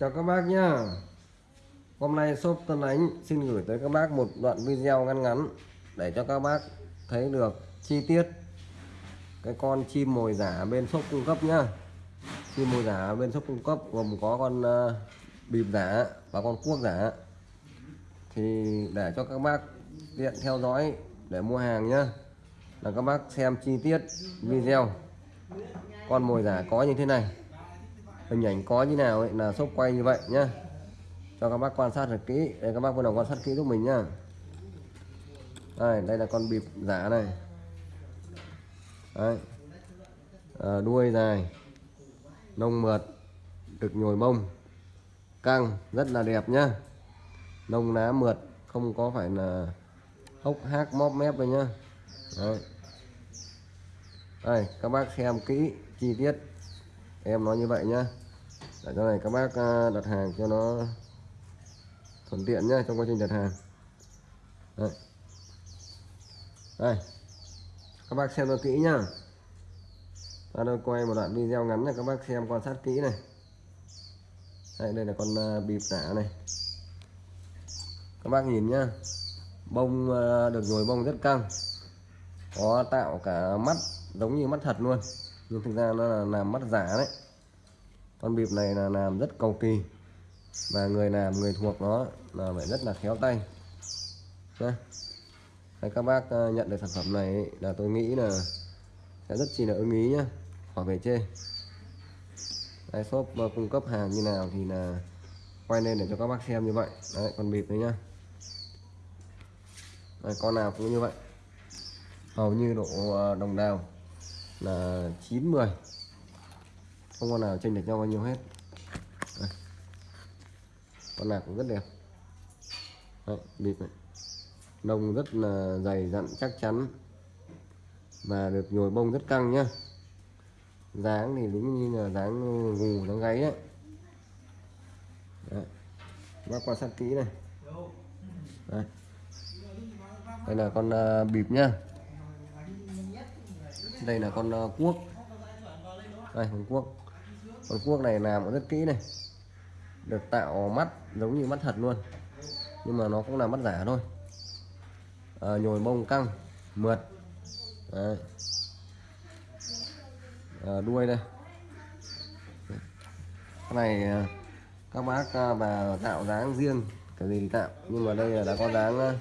Chào các bác nhá. Hôm nay shop Tân Ánh xin gửi tới các bác một đoạn video ngắn ngắn Để cho các bác thấy được chi tiết Cái con chim mồi giả bên shop cung cấp nhá. Chim mồi giả bên shop cung cấp gồm có con uh, bịp giả và con cuốc giả. Thì để cho các bác tiện theo dõi để mua hàng nhá Là các bác xem chi tiết video. Con mồi giả có như thế này hình ảnh có như nào ấy là sốc quay như vậy nhá. Cho các bác quan sát thật kỹ đây các bác bắt đầu quan sát kỹ giúp mình nhá. Đây đây là con bịp giả này. Đấy. À, đuôi dài nông mượt được nhồi bông căng rất là đẹp nhá. Nông lá mượt không có phải là hốc hác móp mép đây nhá. Đấy. đây các bác xem kỹ chi tiết. Em nói như vậy nhá để cho này các bác à, đặt hàng cho nó thuận tiện nhá trong quá trình đặt hàng. Đây, đây. các bác xem cho kỹ nhá. Ta đang quay một đoạn video ngắn này các bác xem quan sát kỹ này. Đây, đây là con à, bịp giả này. Các bác nhìn nhá. Bông à, được nhồi bông rất căng. Có tạo cả mắt giống như mắt thật luôn. Nhưng thực ra nó là làm mắt giả đấy con bịp này là làm rất cầu kỳ. Và người làm người thuộc nó là phải rất là khéo tay. Đấy. Đấy, các bác ờ, nhận được sản phẩm này là tôi nghĩ là sẽ rất chi là ưng ý nhá. Khỏi về chê. Đấy, shop ờ, cung cấp hàng như nào thì là quay lên để cho các bác xem như vậy. Đấy, con bịp đấy nhá. Đấy, con nào cũng như vậy. Hầu như độ ờ, đồng đào là 90 không con nào tranh lệch nhau bao nhiêu hết. Đây. con nào cũng rất đẹp. Đấy, bịp này nông rất là dày dặn chắc chắn. Và được nhồi bông rất căng nhá. Dáng thì đúng như là dáng gù dáng gáy ấy Đấy. bác quan sát kỹ này. Đây đây là con uh, bịp nhá. Đây là con uh, cuốc. Đây con cuốc con cuốc này làm rất kỹ này. Được tạo mắt giống như mắt thật luôn. Nhưng mà nó cũng là mắt giả thôi. À, nhồi bông căng mượt. Đấy. À, đuôi đây. Cái này ờ, các bác bà và tạo dáng riêng cái gì thì tạo. Nhưng mà đây là đã có dáng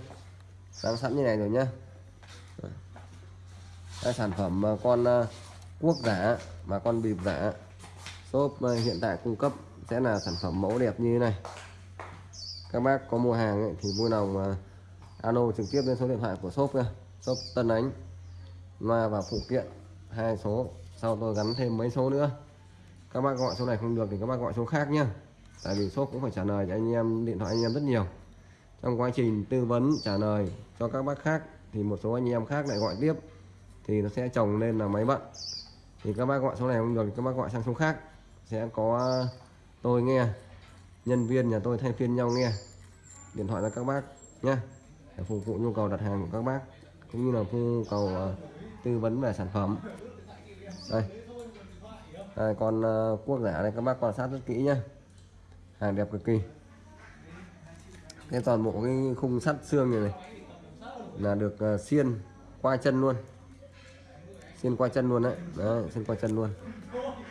dáng sẵn như này rồi nhá. Đây sản phẩm con cuốc giả mà con bịp giả shop ờ, hiện tại cung cấp sẽ là sản phẩm mẫu đẹp như thế này. Các bác có mua hàng ấy, thì vui lòng uh, alo trực tiếp lên số điện thoại của shop nha. Shop Tân Ánh loa và phụ kiện hai số. Sau tôi gắn thêm mấy số nữa. Các bác gọi số này không được thì các bác gọi số khác nhé tại vì shop cũng phải trả lời cho anh em điện thoại anh em rất nhiều. Trong quá trình tư vấn trả lời cho các bác khác thì một số anh em khác lại gọi tiếp thì nó sẽ chồng lên là máy bận. Thì các bác gọi số này không được thì các bác gọi sang số khác sẽ có tôi nghe nhân viên nhà tôi thay phiên nhau nghe. Điện thoại cho các bác nhé để phục vụ nhu cầu đặt hàng của các bác cũng như là nhu cầu uh, tư vấn về sản phẩm. Đây. Đây con uh, giả này các bác quan sát rất kỹ nhé hàng đẹp cực kỳ. Cái toàn bộ cái khung sắt xương này, này là được uh, xiên qua chân luôn. Xiên qua chân luôn đấy, đấy xiên qua chân luôn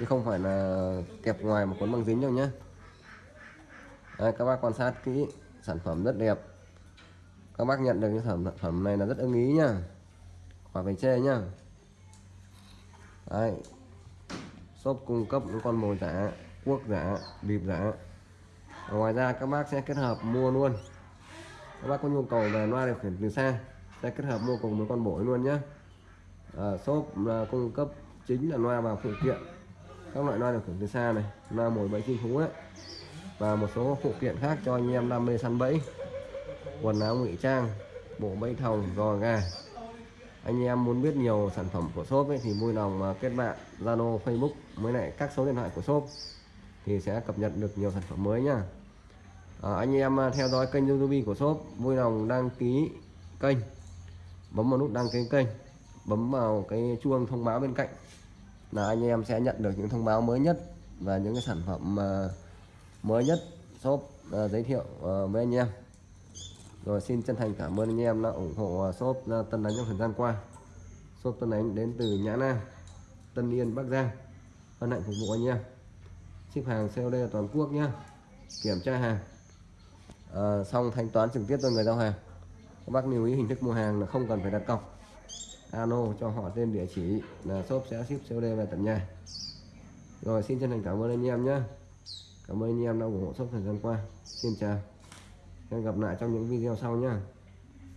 chứ không phải là kẹp ngoài một cuốn băng dính đâu nhé Đây, các bác quan sát kỹ sản phẩm rất đẹp. Các bác nhận được cái sản phẩm này là rất ưng ý nhá. Khỏi phải chê nhá. Đấy. shop cung cấp những con mồi giả cuốc giả bịp giả. Ngoài ra các bác sẽ kết hợp mua luôn. Các bác có nhu cầu về loa điều khiển từ xa sẽ kết hợp mua cùng với con bổi luôn nhé à, ờ, shop là cung cấp chính là loa và phụ kiện các loại loa điều khiển từ xa này loa mồi bẫy chim thú đấy. Và một số phụ kiện khác cho anh em đam mê săn bẫy. Quần áo ngụy trang bộ bẫy thòng giò gà. Anh em muốn biết nhiều sản phẩm của shop ấy, thì vui lòng kết bạn Zalo Facebook mới lại các số điện thoại của shop thì sẽ cập nhật được nhiều sản phẩm mới nhá à, anh em à, theo dõi kênh YouTube của shop vui lòng đăng ký kênh. Bấm vào nút đăng ký kênh bấm vào cái chuông thông báo bên cạnh là anh em sẽ nhận được những thông báo mới nhất và những cái sản phẩm ờ, mới nhất shop ờ, giới thiệu ờ, với anh em. Rồi xin chân thành cảm ơn anh em đã ủng hộ shop Tân Đánh trong thời gian qua. Shop Tân Đánh đến từ Nhã Nam Tân Yên Bắc Giang. Hân hạnh phục vụ anh em. Ship hàng COD toàn quốc nhé kiểm tra hàng. À, xong thanh toán trực tiếp cho người giao hàng. Các bác lưu ý hình thức mua hàng là không cần phải đặt cọc alo, cho họ tên địa chỉ là shop sẽ ship COD về tận nhà. Rồi, xin chân thành cảm ơn anh em nhé. Cảm ơn anh em đã ủng hộ shop thời gian qua. Xin chào. Hẹn gặp lại trong những video sau nhé.